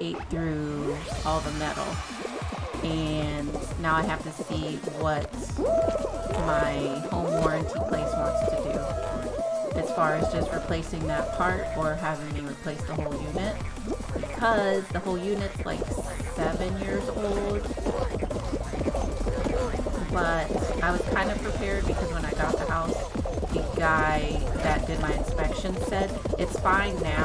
ate through all the metal. And now I have to see what my home warranty place wants to do. As far as just replacing that part or having me replace the whole unit. Because the whole unit's like seven years old. But I was kind of prepared because when I got the house, the guy that did my inspection said it's fine now